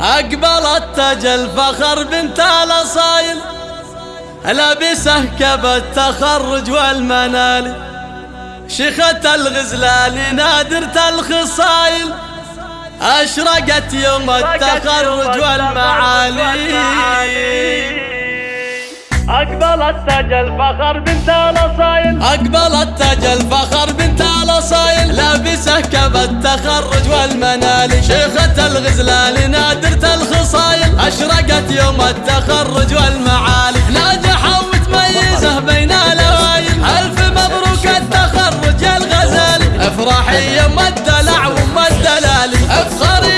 أقبلت تاج الفخر بنت الأصايل لابسه كب التخرج والمنال. شيخة الغزلان نادرة الخصايل أشرقت يوم التخرج والمعالي. أقبلت تاج الفخر بنت الأصايل. أقبلت تاج الفخر بنت الأصايل. لابسه كب التخرج والمنال. شيخة الغزلان نادرة الخصايل. أشرقت يوم التخرج والمعالي ناجحة ومتميزة بين الأوائل. ألف مبروك التخرج يا الغزالي افرحي يوم الدلع وام الدلالي أفخري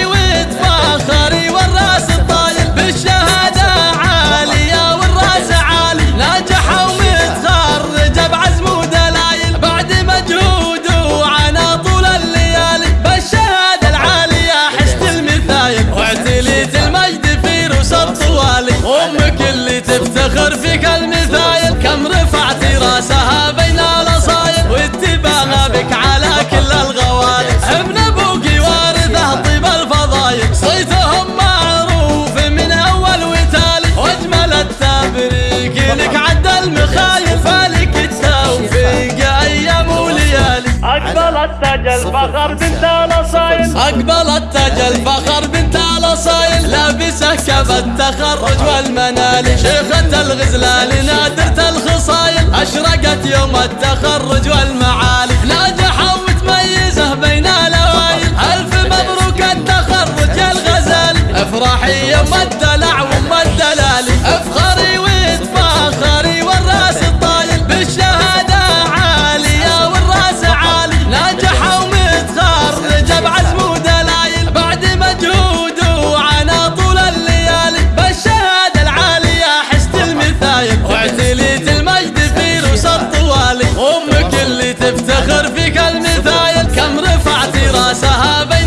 أمك اللي تفتخر فيك المثايل كم رفعتي راسها بين الاصايل واتباغى بك على كل الغوالي. ابن أبوك وارثه طيب الفضايل. صيتهم معروف من أول وتالي. وأجمل التبريك لك عد المخايل فالك التوفيق أيام وليالي. أقبلت تاج الفخر بنت الأصايل التخرج والمنال. شيخة الغزلان نادرة الخصايل. أشرقت يوم التخرج sahabe